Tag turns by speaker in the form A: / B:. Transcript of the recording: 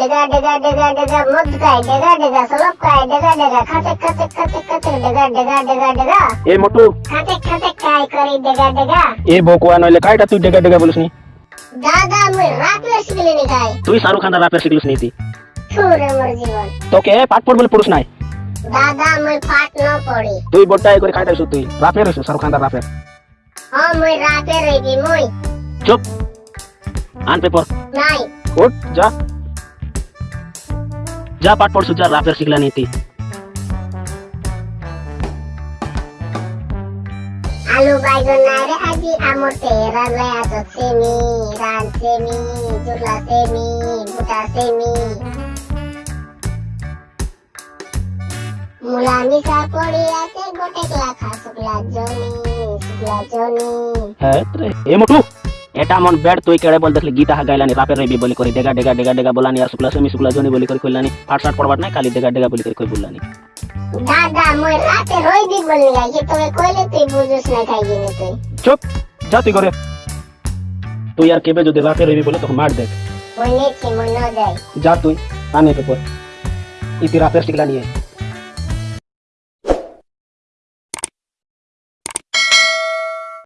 A: ডেগা ডেগা ডেগা ডেগা মদ খায় ডেগা ডেগা সলপ খায় ডেগা ডেগা খাতে খাতে খাতে খাতে ডেগা ডেগা ডেগা ডেগা
B: এ মোটু।
A: খাতে খাতে খায় করি ডেগা ডেগা
B: এ বকুয়া নইলে কাইটা তুই ডেগা ডেগা বলিস নি
A: দাদা মুই রাত শিখলি নি খাই
B: তুই শাহরুখ খান রাপের শিখলিস নি তুই
A: ছুরে মোর জীবন।
B: তোকে পাঠ পড় বলে পুরুষ নাই?
A: দাদা মুই পাট ন পড়ি।
B: তুই বড়টা এ করে কাইটা তুই। রাপের হইছ শাহরুখ খান রাপের
A: হ মুই রাতে রইবি মুই।
B: চুপ। আন পেপার।
A: নাই।
B: উঠ যা। যা পাঠ পড়ছু যা রাপের শিখলা নি তুই
A: আলু বাইগন নাই রে আজি আমর তেরা লয় আজ সেমি রান সেমি জুলা সেমি বুটা সেমি মুলা মিশা পড়ি আছে গোটে লাখা শুক্লা জনি শুক্লা জনি।
B: হ্যাঁ রে এ মোটু। এটা মন বেড তুই কেড়ে বল দেখলি গীতা গাইলানি রাপের রইবি বলি করে ডেগা ডেগা ডেগা ডেগা বলানি আর শুক্লা সেমি শুক্লা জনি বলি করে কইলানি ফাট ফাট পড়বার নাই খালি ডেগা ডেগা বলি করে কই বললানি।
A: দাদা মুই রাতে রইবি বললি গাইছি তোকে কইলে তুই বুঝুস না খাই গিনি তুই।
B: চুপ যা তুই করে তুই আর কেবে যদি রাপের রইবি বলে তখন মার দেখ।
A: মুই মুই ন যাই
B: যা তুই আনে পেপার ইতি রাপের শিখলা নিয়ে